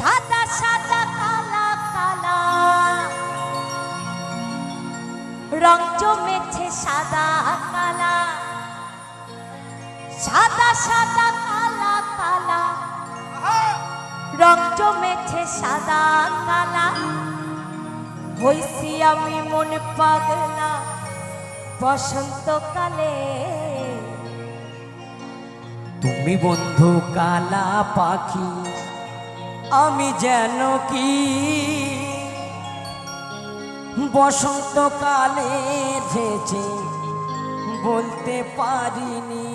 সাদা সাদা কালা কালা। রং জমেছে সাদা, কালা। সাদা সাদা, কালা কালা। রং জমেছে সাদা, কালা। হইছি আমি মন পাগলা বসন্তকালে। তুমি বন্ধু কালা পাখি। আমি যেন কি? বসন্তকালে এসেছে বলতে পারিনি।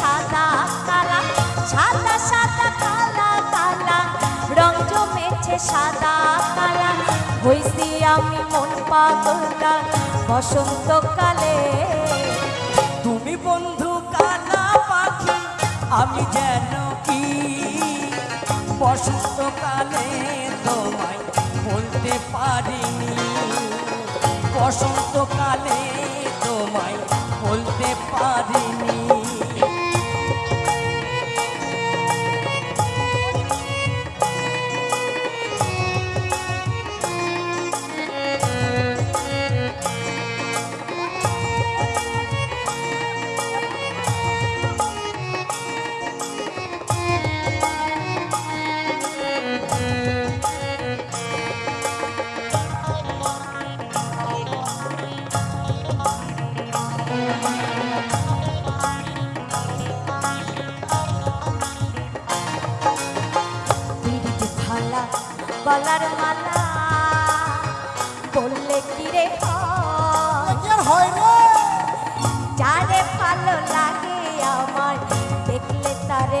সাদা কালা, সাদা সাদা কালা কালা। রং জমেছে সাদা কালা। হইছি আমি মন পাগলা বসন্তকালে। তুমি বন্ধু কালা পাখি, আমি যেন কি? বসন্তকালে তোমায় বলতে পারিনি। বসন্তকালে তোমায় বলতে পারিনি।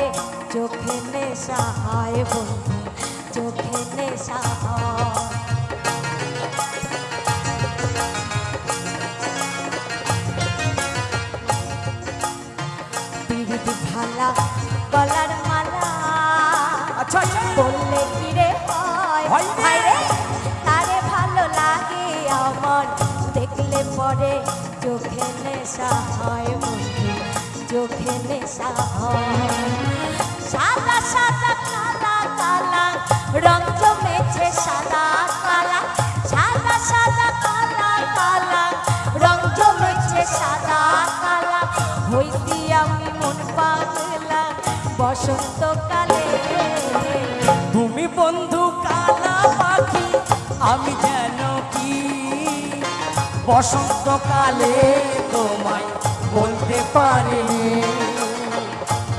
তারে চোখে নেশা হয় বন্ধু চোখে নেশা হয়। ভালা গলার মালা আচ্ছা আচ্ছা। বললে কি রে হয় রে। তারে ভালো লাগে আমার দেখলে পরে চোখে নেশা হয় চোখে নেশা সাদা সাদা, কালা কালা, রং জমেছে সাদা, কালা। সাদা সাদা, কালা কালা, রং জমেছে সাদা, কালা। হইতি আমি মন পাগলা বসন্তকালে। তুমি বন্ধু কালা পাখি, আমি যেন কি? বসন্তকালে তোমায় বলতে পারিনি।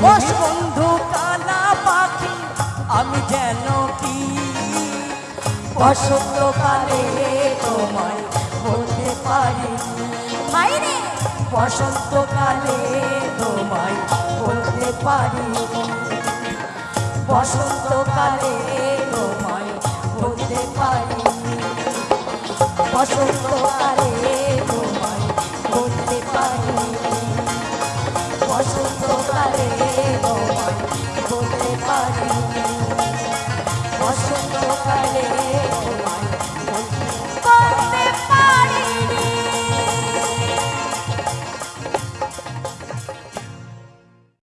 বস বন্ধু কালা পাখি আমি যেন কি? বসন্তকালে তোমায় বলতে পারিনি। বসন্তকালে তোমায় বলতে পারিনি। বসন্তকালে তোমায় বলতে পারিনি। বসন্তকালে Ocho.